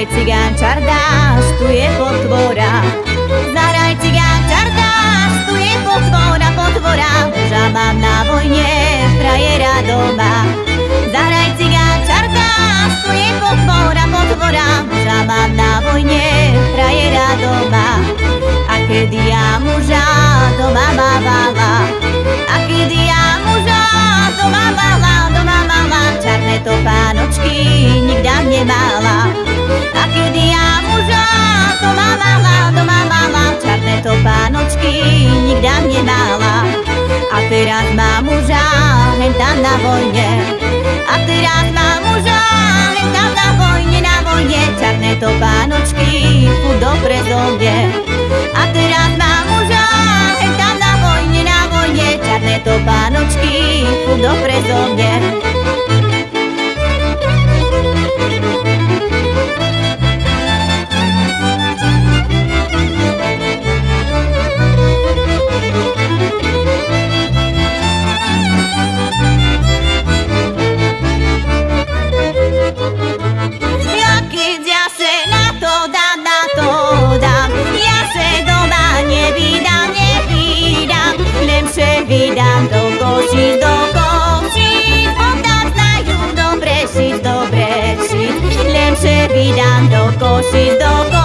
Zaraj cigán čardáš, tu je potvora. Zaraj cigán čardáš, tu je potvora, potvora. Žabám na vojne, frajera doma Zaraj cigán čardáš, tu je potvora, potvora. Žabám na vojne, frajera doma A kedy ja muža doma mávala A kedy ja muža doma mávala, doma mávala Čarné to pánočky nikdám nemala. Na vojne. A teraz má muža hen tam na vojne, na vojne Čarné to pánočky furt do prezovne A teraz má muža hen tam na vojne, na vojne Čarné to pánočky furt do prezovne vydám do košíc, do košíc Potom znajú dobre šiť, dobre šiť Len se vydám do košíc, do košíc